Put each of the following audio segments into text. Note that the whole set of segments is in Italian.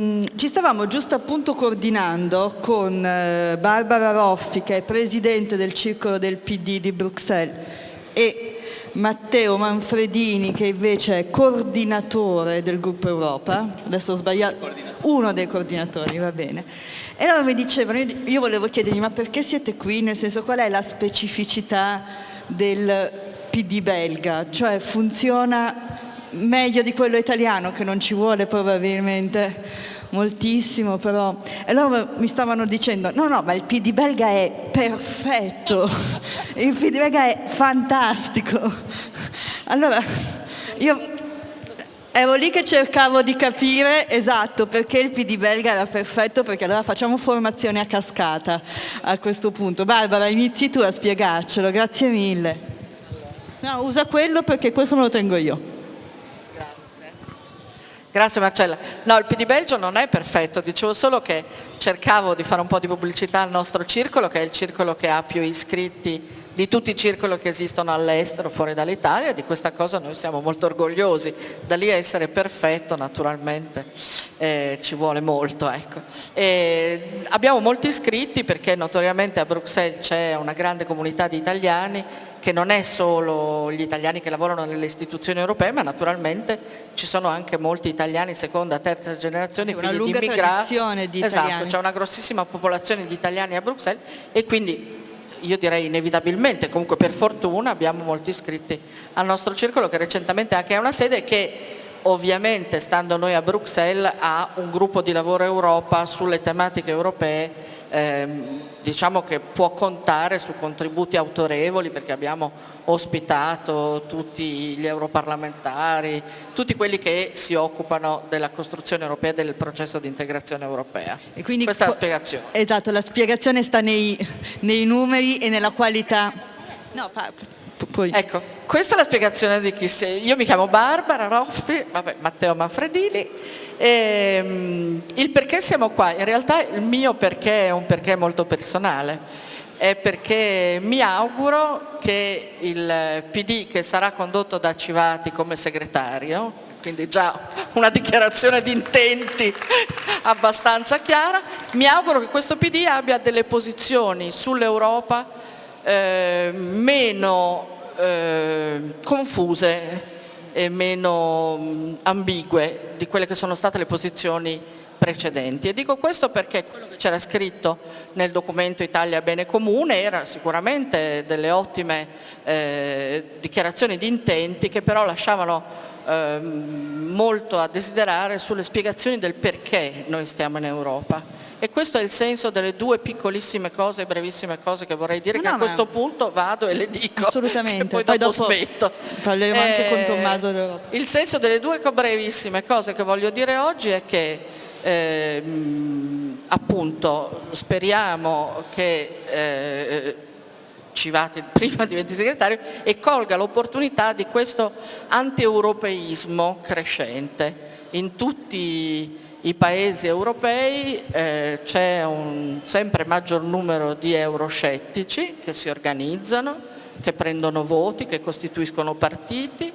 Mm, ci stavamo giusto appunto coordinando con eh, Barbara Roffi, che è presidente del circolo del PD di Bruxelles, e Matteo Manfredini, che invece è coordinatore del gruppo Europa. Adesso ho sbagliato, uno dei coordinatori, va bene. E loro mi dicevano, io volevo chiedergli, ma perché siete qui? Nel senso, qual è la specificità del PD belga? Cioè funziona meglio di quello italiano che non ci vuole probabilmente moltissimo però e loro mi stavano dicendo no no ma il PD belga è perfetto il PD belga è fantastico. Allora io ero lì che cercavo di capire esatto perché il PD belga era perfetto perché allora facciamo formazione a cascata a questo punto. Barbara inizi tu a spiegarcelo grazie mille. No usa quello perché questo me lo tengo io Grazie Marcella. No, il PD Belgio non è perfetto, dicevo solo che cercavo di fare un po' di pubblicità al nostro circolo, che è il circolo che ha più iscritti di tutti i circoli che esistono all'estero, fuori dall'Italia, di questa cosa noi siamo molto orgogliosi, da lì a essere perfetto naturalmente eh, ci vuole molto. Ecco. abbiamo molti iscritti perché notoriamente a Bruxelles c'è una grande comunità di italiani che non è solo gli italiani che lavorano nelle istituzioni europee, ma naturalmente ci sono anche molti italiani seconda, terza generazione, una figli di immigrati. Di esatto, c'è una grossissima popolazione di italiani a Bruxelles e quindi io direi inevitabilmente, comunque per fortuna abbiamo molti iscritti al nostro circolo che recentemente anche ha una sede che ovviamente stando noi a Bruxelles ha un gruppo di lavoro Europa sulle tematiche europee ehm, diciamo che può contare su contributi autorevoli perché abbiamo ospitato tutti gli europarlamentari, tutti quelli che si occupano della costruzione europea e del processo di integrazione europea. E quindi Questa è la spiegazione. Esatto, la spiegazione sta nei, nei numeri e nella qualità. No, poi. Ecco, questa è la spiegazione di chi sei. Io mi chiamo Barbara Roffi, vabbè, Matteo Manfredini e, ehm, il perché siamo qua, in realtà il mio perché è un perché molto personale, è perché mi auguro che il PD che sarà condotto da Civati come segretario, quindi già una dichiarazione di intenti abbastanza chiara, mi auguro che questo PD abbia delle posizioni sull'Europa eh, meno eh, confuse e meno mh, ambigue di quelle che sono state le posizioni precedenti. E dico questo perché quello che c'era scritto nel documento Italia Bene Comune era sicuramente delle ottime eh, dichiarazioni di intenti che però lasciavano eh, molto a desiderare sulle spiegazioni del perché noi stiamo in Europa. E questo è il senso delle due piccolissime cose, brevissime cose che vorrei dire, no, che no, a questo punto vado e le dico. Assolutamente. poi, poi dopo, dopo smetto. Parleremo eh, anche con Tommaso. Il senso delle due brevissime cose che voglio dire oggi è che eh, appunto speriamo che eh, Civati prima diventi segretario e colga l'opportunità di questo anti-europeismo crescente in tutti i paesi europei eh, c'è un sempre maggior numero di euroscettici che si organizzano, che prendono voti, che costituiscono partiti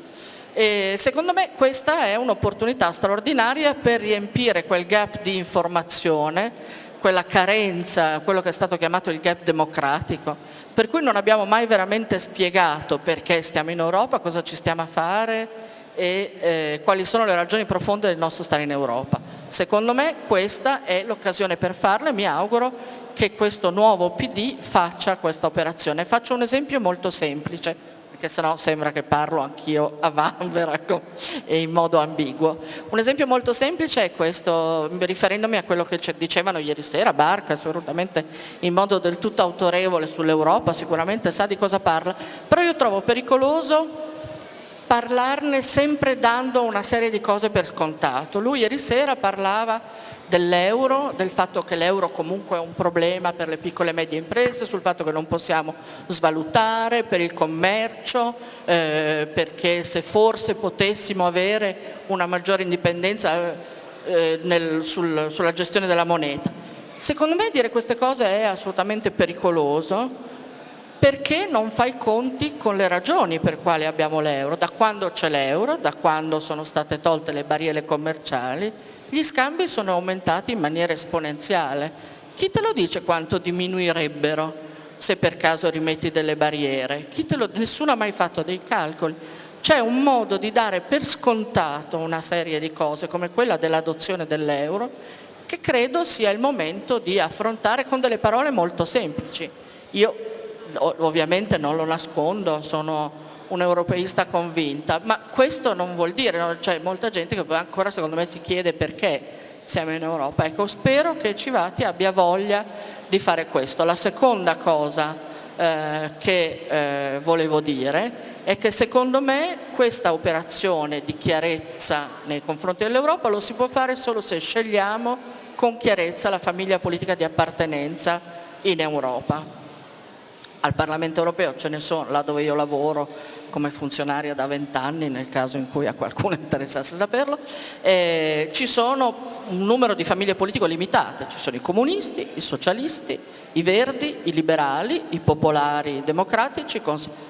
e secondo me questa è un'opportunità straordinaria per riempire quel gap di informazione, quella carenza, quello che è stato chiamato il gap democratico, per cui non abbiamo mai veramente spiegato perché stiamo in Europa, cosa ci stiamo a fare e eh, quali sono le ragioni profonde del nostro stare in Europa. Secondo me questa è l'occasione per farlo e mi auguro che questo nuovo PD faccia questa operazione. Faccio un esempio molto semplice, perché sennò sembra che parlo anch'io a vanvera e in modo ambiguo. Un esempio molto semplice è questo, riferendomi a quello che dicevano ieri sera, Barca, assolutamente in modo del tutto autorevole sull'Europa, sicuramente sa di cosa parla, però io trovo pericoloso parlarne sempre dando una serie di cose per scontato. Lui ieri sera parlava dell'euro, del fatto che l'euro comunque è un problema per le piccole e medie imprese, sul fatto che non possiamo svalutare, per il commercio, eh, perché se forse potessimo avere una maggiore indipendenza eh, nel, sul, sulla gestione della moneta. Secondo me dire queste cose è assolutamente pericoloso perché non fa i conti con le ragioni per quali abbiamo l'euro, da quando c'è l'euro, da quando sono state tolte le barriere commerciali gli scambi sono aumentati in maniera esponenziale. Chi te lo dice quanto diminuirebbero se per caso rimetti delle barriere? Lo, nessuno ha mai fatto dei calcoli. C'è un modo di dare per scontato una serie di cose come quella dell'adozione dell'euro che credo sia il momento di affrontare con delle parole molto semplici. Io ovviamente non lo nascondo, sono un europeista convinta, ma questo non vuol dire, no? c'è molta gente che ancora secondo me si chiede perché siamo in Europa. Ecco, spero che Civati abbia voglia di fare questo. La seconda cosa eh, che eh, volevo dire è che secondo me questa operazione di chiarezza nei confronti dell'Europa lo si può fare solo se scegliamo con chiarezza la famiglia politica di appartenenza in Europa. Al Parlamento europeo ce ne sono, là dove io lavoro come funzionaria da vent'anni, nel caso in cui a qualcuno interessasse saperlo, eh, ci sono un numero di famiglie politiche limitate, ci sono i comunisti, i socialisti, i verdi, i liberali, i popolari democratici,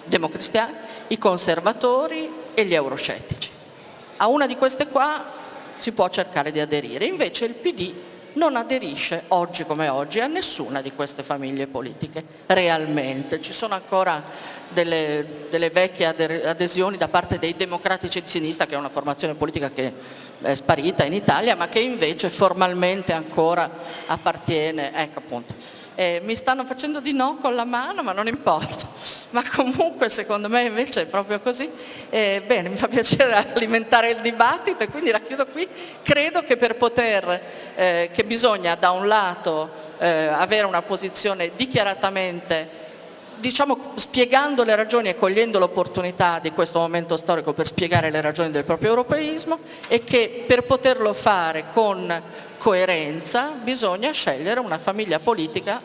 democristiani, i conservatori e gli euroscettici. A una di queste qua si può cercare di aderire, invece il PD non aderisce oggi come oggi a nessuna di queste famiglie politiche, realmente. Ci sono ancora delle, delle vecchie adesioni da parte dei democratici di sinistra, che è una formazione politica che è sparita in Italia, ma che invece formalmente ancora appartiene, ecco appunto, eh, mi stanno facendo di no con la mano, ma non importa. Ma comunque secondo me invece è proprio così. Eh, bene, mi fa piacere alimentare il dibattito e quindi la chiudo qui. Credo che per poter, eh, che bisogna da un lato eh, avere una posizione dichiaratamente diciamo spiegando le ragioni e cogliendo l'opportunità di questo momento storico per spiegare le ragioni del proprio europeismo e che per poterlo fare con coerenza bisogna scegliere una famiglia politica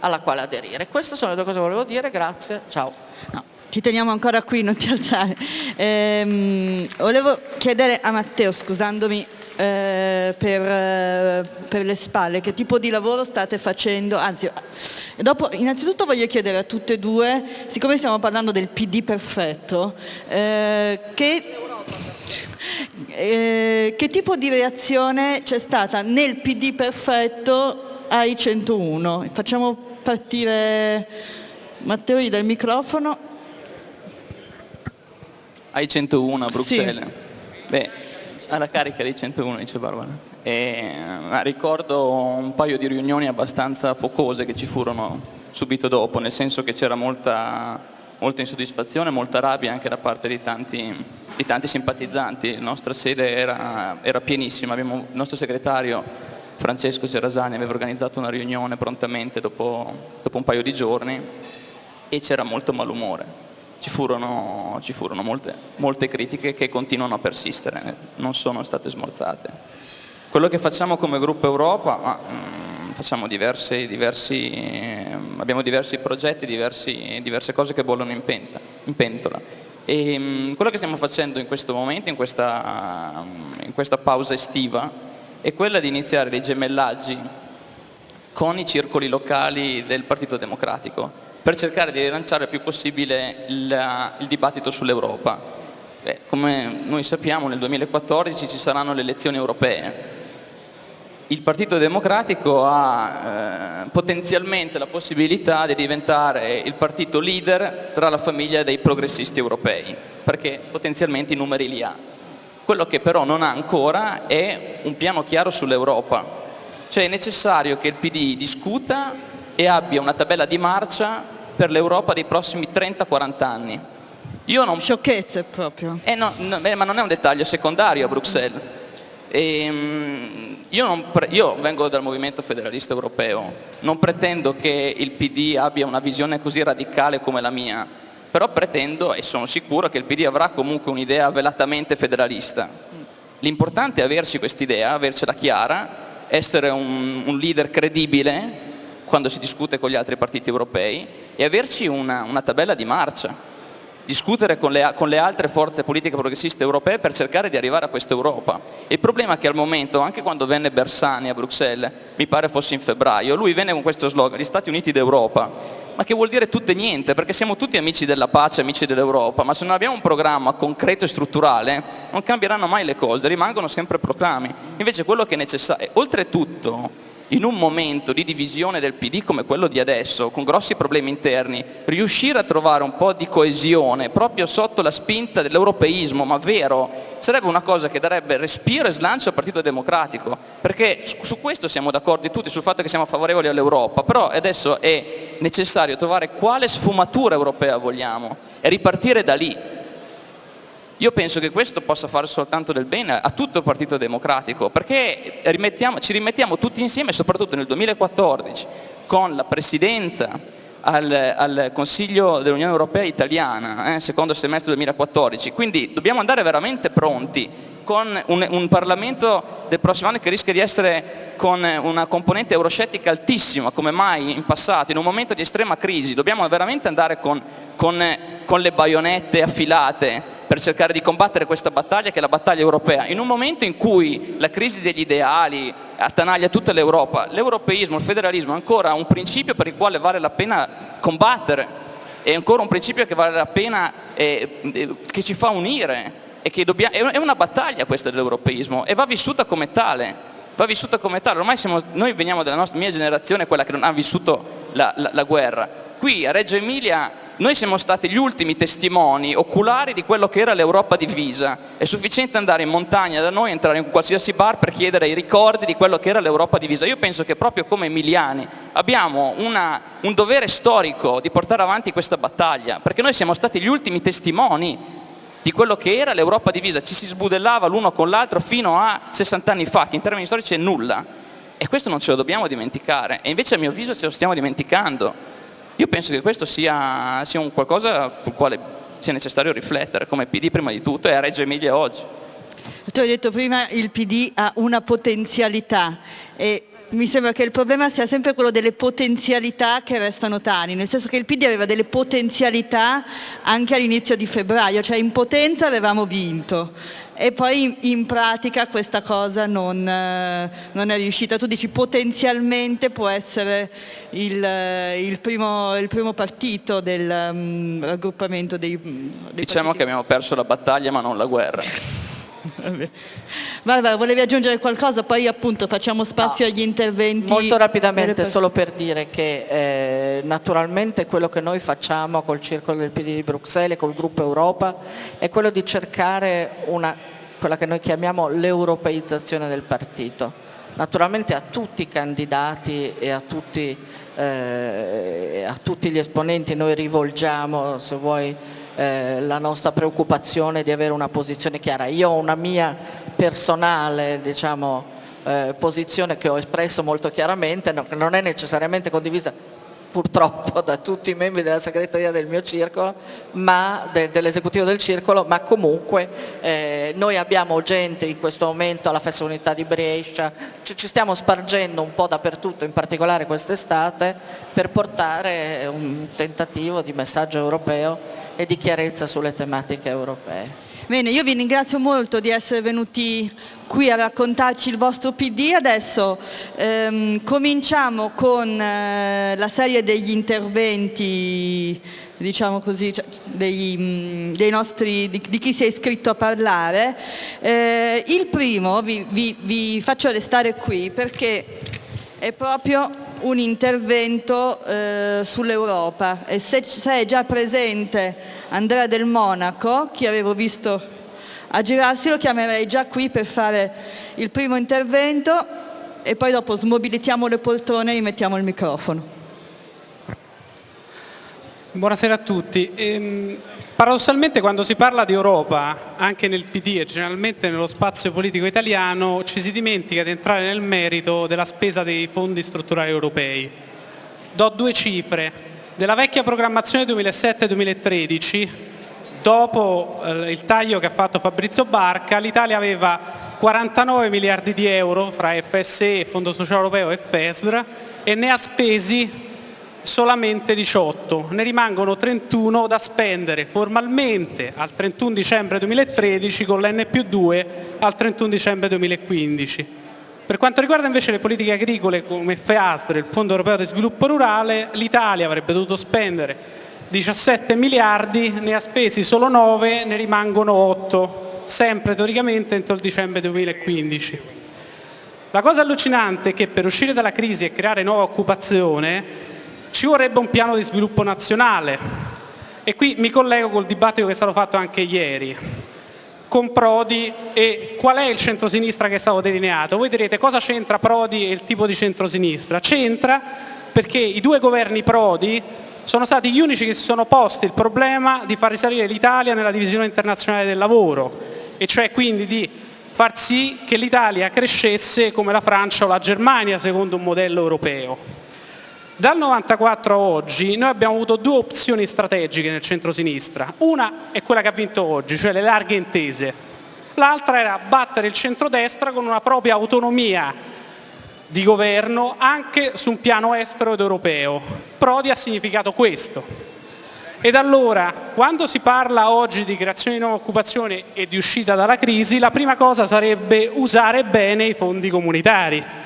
alla quale aderire. Queste sono le due cose che volevo dire, grazie, ciao. No, ti teniamo ancora qui, non ti alzare. Ehm, volevo chiedere a Matteo, scusandomi eh, per, eh, per, le spalle, che tipo di lavoro state facendo, anzi, dopo, innanzitutto voglio chiedere a tutte e due, siccome stiamo parlando del PD perfetto, eh, che eh, che tipo di reazione c'è stata nel PD perfetto ai 101? Facciamo partire Matteo dal microfono. Ai 101 a Bruxelles? Sì. Beh, alla carica dei 101 dice Barbara. E, ricordo un paio di riunioni abbastanza focose che ci furono subito dopo, nel senso che c'era molta, molta insoddisfazione, molta rabbia anche da parte di tanti di tanti simpatizzanti, la nostra sede era, era pienissima, Abbiamo, il nostro segretario Francesco Cerasani aveva organizzato una riunione prontamente dopo, dopo un paio di giorni e c'era molto malumore. Ci furono, ci furono molte, molte critiche che continuano a persistere, non sono state smorzate. Quello che facciamo come gruppo Europa, ma, mm, diversi, diversi, abbiamo diversi progetti, diversi, diverse cose che bollono in, penta, in pentola e ehm, quello che stiamo facendo in questo momento, in questa, in questa pausa estiva, è quella di iniziare dei gemellaggi con i circoli locali del Partito Democratico per cercare di rilanciare il più possibile il, il dibattito sull'Europa. come noi sappiamo nel 2014 ci saranno le elezioni europee il Partito Democratico ha eh, potenzialmente la possibilità di diventare il partito leader tra la famiglia dei progressisti europei, perché potenzialmente i numeri li ha. Quello che però non ha ancora è un piano chiaro sull'Europa, cioè è necessario che il PD discuta e abbia una tabella di marcia per l'Europa dei prossimi 30-40 anni. Io non... Sciocchezze proprio. Eh no, no, ma non è un dettaglio secondario a Bruxelles. E, ehm, io, io, vengo dal movimento federalista europeo, non pretendo che il PD abbia una visione così radicale come la mia, però pretendo e sono sicuro che il PD avrà comunque un'idea velatamente federalista. L'importante è averci quest'idea, avercela chiara, essere un, un, leader credibile quando si discute con gli altri partiti europei e averci una, una tabella di marcia discutere con le, con le, altre forze politiche progressiste europee per cercare di arrivare a questa Europa. Il problema è che al momento, anche quando venne Bersani a Bruxelles, mi pare fosse in febbraio, lui venne con questo slogan, gli Stati Uniti d'Europa, ma che vuol dire tutto e niente, perché siamo tutti amici della pace, amici dell'Europa, ma se non abbiamo un programma concreto e strutturale non cambieranno mai le cose, rimangono sempre proclami. Invece quello che è necessario, oltretutto in un momento di divisione del PD come quello di adesso, con grossi problemi interni, riuscire a trovare un po' di coesione proprio sotto la spinta dell'europeismo, ma vero, sarebbe una cosa che darebbe respiro e slancio al Partito Democratico, perché su questo siamo d'accordo tutti, sul fatto che siamo favorevoli all'Europa, però adesso è necessario trovare quale sfumatura europea vogliamo e ripartire da lì. Io penso che questo possa fare soltanto del bene a tutto il Partito Democratico, perché rimettiamo, ci rimettiamo tutti insieme, soprattutto nel 2014, con la Presidenza al, al Consiglio dell'Unione Europea italiana, eh, secondo semestre 2014, quindi dobbiamo andare veramente pronti con un, un, Parlamento del prossimo anno che rischia di essere con una componente euroscettica altissima, come mai in passato, in un momento di estrema crisi, dobbiamo veramente andare con, con, con le baionette affilate per cercare di combattere questa battaglia che è la battaglia europea. In un momento in cui la crisi degli ideali attanaglia tutta l'Europa, l'europeismo, il federalismo è ancora un principio per il quale vale la pena combattere, è ancora un principio che vale la pena, eh, eh che ci fa unire, e che dobbiamo, è una battaglia questa dell'europeismo e va vissuta come tale. Va vissuta come tale. Ormai siamo, noi veniamo dalla nostra, mia generazione, quella che non ha vissuto la, la, la guerra. Qui a Reggio Emilia noi siamo stati gli ultimi testimoni oculari di quello che era l'Europa divisa. È sufficiente andare in montagna da noi, entrare in qualsiasi bar per chiedere i ricordi di quello che era l'Europa divisa. Io penso che proprio come emiliani abbiamo una, un dovere storico di portare avanti questa battaglia, perché noi siamo stati gli ultimi testimoni di quello che era l'Europa divisa. Ci si sbudellava l'uno con l'altro fino a 60 anni fa, che in termini storici è nulla. E questo non ce lo dobbiamo dimenticare. E invece a mio avviso ce lo stiamo dimenticando. Io penso che questo sia, sia un qualcosa sul quale sia necessario riflettere come PD prima di tutto e a Reggio Emilia oggi. Tu hai detto prima il PD ha una potenzialità e mi sembra che il problema sia sempre quello delle potenzialità che restano tali, nel senso che il PD aveva delle potenzialità anche all'inizio di febbraio, cioè in potenza avevamo vinto, e poi in pratica questa cosa non, eh, non, è riuscita. Tu dici potenzialmente può essere il, eh, il, primo, il primo, partito del um, raggruppamento dei, dei Diciamo partiti. che abbiamo perso la battaglia ma non la guerra. Barbara, volevi aggiungere qualcosa? Poi appunto facciamo spazio no, agli interventi. Molto rapidamente, solo per dire che eh, naturalmente quello che noi facciamo col Circolo del PD di Bruxelles e col Gruppo Europa è quello di cercare una, quella che noi chiamiamo l'europeizzazione del partito. Naturalmente a tutti i candidati e a tutti, eh, a tutti gli esponenti noi rivolgiamo, se vuoi, eh, la nostra preoccupazione di avere una posizione chiara. Io ho una mia personale diciamo, eh, posizione che ho espresso molto chiaramente, no, non è necessariamente condivisa purtroppo da tutti i membri della segreteria del mio circolo, de, dell'esecutivo del circolo, ma comunque eh, noi abbiamo gente in questo momento alla Festa Unità di Brescia, ci, ci stiamo spargendo un po' dappertutto, in particolare quest'estate, per portare un tentativo di messaggio europeo e di chiarezza sulle tematiche europee. Bene, io vi ringrazio molto di essere venuti qui a raccontarci il vostro PD. Adesso ehm, cominciamo con eh, la serie degli interventi, diciamo così, cioè, dei, mm, dei nostri, di, di, chi si è iscritto a parlare. Eh, il primo vi, vi, vi faccio restare qui perché è proprio un intervento eh, sull'Europa e se, se, è già presente Andrea del Monaco, che avevo visto aggirarsi, lo chiamerei già qui per fare il primo intervento e poi dopo smobilitiamo le poltrone e rimettiamo il microfono. Buonasera a tutti. Ehm, Paradossalmente quando si parla di Europa, anche nel PD e generalmente nello spazio politico italiano, ci si dimentica di entrare nel merito della spesa dei fondi strutturali europei. Do due cifre. Della vecchia programmazione 2007-2013, dopo eh, il taglio che ha fatto Fabrizio Barca, l'Italia aveva 49 miliardi di euro fra FSE, Fondo Sociale Europeo e FESR e ne ha spesi solamente 18, ne rimangono 31 da spendere formalmente al 31 dicembre 2013 con l'N più 2 al 31 dicembre 2015. Per quanto riguarda invece le politiche agricole come FEASR, il Fondo Europeo di Sviluppo Rurale, l'Italia avrebbe dovuto spendere 17 miliardi, ne ha spesi solo 9, ne rimangono 8, sempre teoricamente entro il dicembre 2015. La cosa allucinante è che per uscire dalla crisi e creare nuova occupazione ci vorrebbe un piano di sviluppo nazionale e qui mi collego col dibattito che è stato fatto anche ieri con Prodi e qual è il centrosinistra che è stato delineato. Voi direte cosa c'entra Prodi e il tipo di centrosinistra? C'entra perché i due governi Prodi sono stati gli unici che si sono posti il problema di far risalire l'Italia nella divisione internazionale del lavoro e cioè quindi di far sì che l'Italia crescesse come la Francia o la Germania secondo un modello europeo. Dal 94 a oggi noi abbiamo avuto due opzioni strategiche nel centro-sinistra. Una è quella che ha vinto oggi, cioè le larghe intese. L'altra era battere il centrodestra con una propria autonomia di governo anche su un piano estero ed europeo. Prodi ha significato questo. Ed allora, quando si parla oggi di creazione di nuova occupazione e di uscita dalla crisi, la prima cosa sarebbe usare bene i fondi comunitari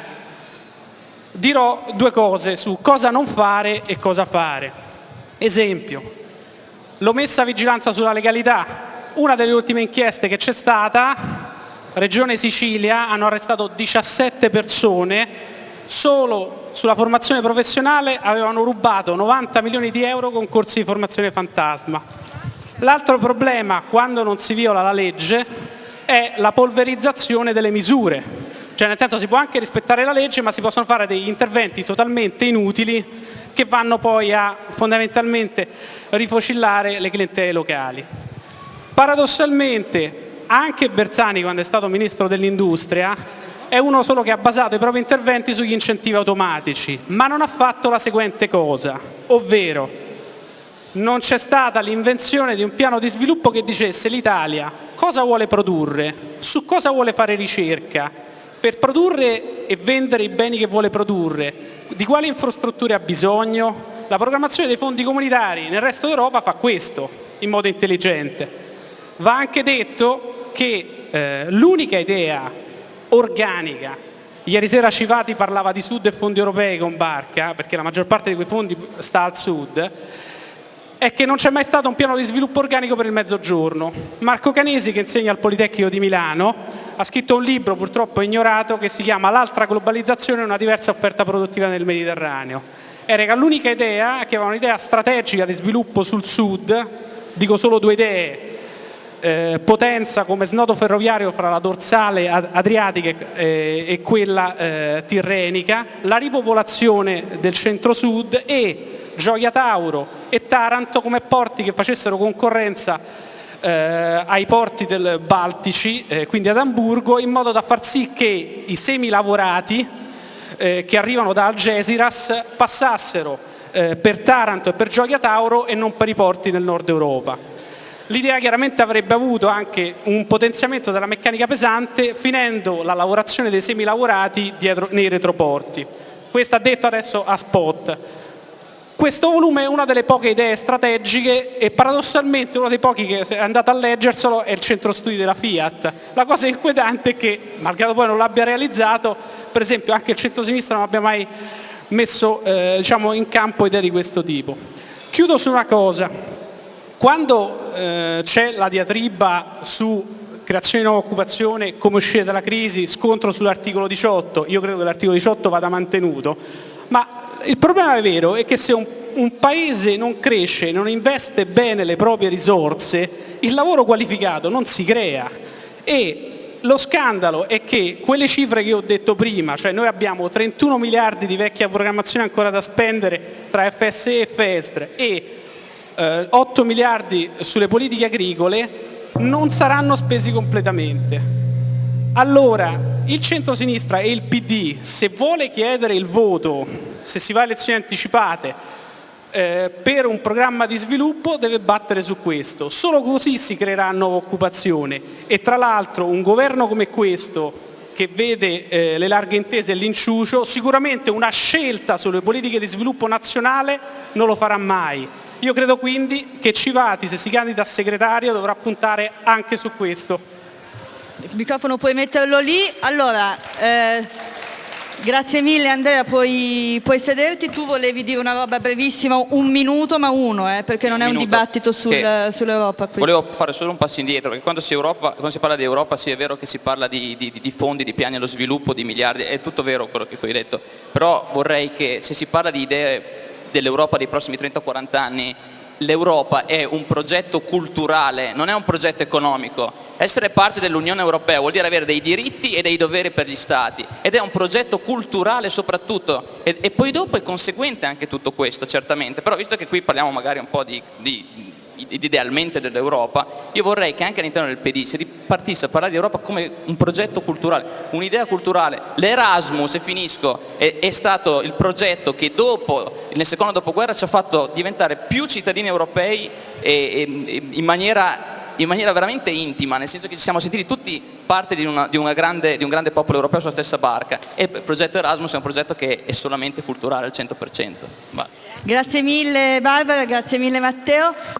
dirò due cose su cosa non fare e cosa fare. Esempio, l'omessa vigilanza sulla legalità. Una delle ultime inchieste che c'è stata, Regione Sicilia, hanno arrestato 17 persone, solo sulla formazione professionale avevano rubato 90 milioni di euro con corsi di formazione fantasma. L'altro problema, quando non si viola la legge, è la polverizzazione delle misure cioè nel senso si può anche rispettare la legge ma si possono fare degli interventi totalmente inutili che vanno poi a fondamentalmente rifocillare le clientele locali. Paradossalmente anche Bersani quando è stato Ministro dell'Industria è uno solo che ha basato i propri interventi sugli incentivi automatici, ma non ha fatto la seguente cosa, ovvero non c'è stata l'invenzione di un piano di sviluppo che dicesse l'Italia cosa vuole produrre, su cosa vuole fare ricerca, per produrre e vendere i beni che vuole produrre, di quali infrastrutture ha bisogno? La programmazione dei fondi comunitari nel resto d'Europa fa questo, in modo intelligente. Va anche detto che eh, l'unica idea organica, ieri sera Civati parlava di Sud e fondi europei con Barca, perché la maggior parte di quei fondi sta al Sud, è che non c'è mai stato un piano di sviluppo organico per il mezzogiorno. Marco Canesi, che insegna al Politecnico di Milano, ha scritto un libro purtroppo ignorato che si chiama L'altra globalizzazione e una diversa offerta produttiva nel Mediterraneo. Era l'unica idea, che aveva un'idea strategica di sviluppo sul sud, dico solo due idee, eh, potenza come snodo ferroviario fra la dorsale adriatica eh, e quella eh, tirrenica, la ripopolazione del centro-sud e Gioia Tauro e Taranto come porti che facessero concorrenza eh, ai porti del Baltici, eh, quindi ad Amburgo, in modo da far sì che i semi lavorati eh, che arrivano da Algeciras passassero eh, per Taranto e per Gioia Tauro e non per i porti del nord Europa. L'idea chiaramente avrebbe avuto anche un potenziamento della meccanica pesante finendo la lavorazione dei semi lavorati dietro, nei retroporti. Questo ha detto adesso a spot. Questo volume è una delle poche idee strategiche e paradossalmente uno dei pochi che è andato a leggerselo è il centro studi della Fiat. La cosa inquietante è che, malgrado poi non l'abbia realizzato, per esempio anche il centro-sinistra non abbia mai messo eh, diciamo, in campo idee di questo tipo. Chiudo su una cosa, quando eh, c'è la diatriba su creazione di nuova occupazione, come uscire dalla crisi, scontro sull'articolo 18, io credo che l'articolo 18 vada mantenuto, ma il problema vero è che se un, un paese non cresce, non investe bene le proprie risorse, il lavoro qualificato non si crea e lo scandalo è che quelle cifre che ho detto prima, cioè noi abbiamo 31 miliardi di vecchia programmazione ancora da spendere tra FSE e FESTRE e eh, 8 miliardi sulle politiche agricole, non saranno spesi completamente. Allora, il centro-sinistra e il PD, se vuole chiedere il voto se si va a elezioni anticipate eh, per un programma di sviluppo deve battere su questo, solo così si creerà nuova occupazione e tra l'altro un governo come questo che vede eh, le larghe intese e l'inciucio, sicuramente una scelta sulle politiche di sviluppo nazionale non lo farà mai. Io credo quindi che Civati, se si candida a segretario, dovrà puntare anche su questo. Il microfono puoi metterlo lì. Allora, eh... Grazie mille Andrea, puoi, puoi, sederti, tu volevi dire una roba brevissima, un minuto ma uno, eh, perché non un è un dibattito sul, sull'Europa. Volevo fare solo un passo indietro, perché quando si, Europa, quando si, parla di Europa sì è vero che si parla di, di, di, fondi, di piani allo sviluppo, di miliardi, è tutto vero quello che tu hai detto, però vorrei che se si parla di idee dell'Europa dei prossimi 30-40 anni l'Europa è un progetto culturale, non è un progetto economico. Essere parte dell'Unione Europea vuol dire avere dei diritti e dei doveri per gli Stati ed è un progetto culturale soprattutto e, e poi dopo è conseguente anche tutto questo certamente, però visto che qui parliamo magari un po' di, di idealmente dell'Europa, io vorrei che anche all'interno del PD si ripartisse a parlare di Europa come un progetto culturale, un'idea culturale. L'Erasmus, e finisco, è, è, stato il progetto che dopo, nel secondo dopoguerra ci ha fatto diventare più cittadini europei e, e, in, maniera, in, maniera, veramente intima, nel senso che ci siamo sentiti tutti parte di, una, di, una grande, di un grande popolo europeo sulla stessa barca e il progetto Erasmus è un progetto che è solamente culturale al 100%. Va. Grazie mille Barbara, grazie mille Matteo.